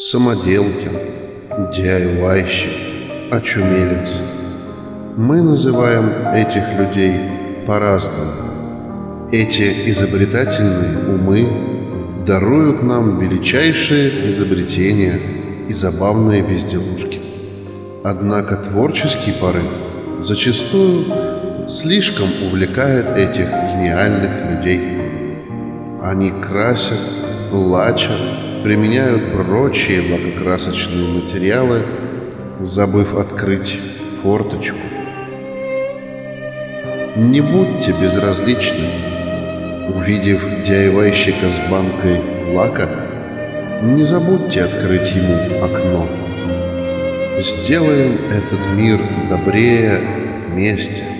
самоделкин, DIY-щик, очумелец. Мы называем этих людей по-разному. Эти изобретательные умы даруют нам величайшие изобретения и забавные безделушки. Однако творческий порыв зачастую слишком увлекает этих гениальных людей. Они красят, лачат, применяют прочие лакокрасочные материалы, забыв открыть форточку. Не будьте безразличны. Увидев DIY-щика с банкой лака, не забудьте открыть ему окно. Сделаем этот мир добрее вместе.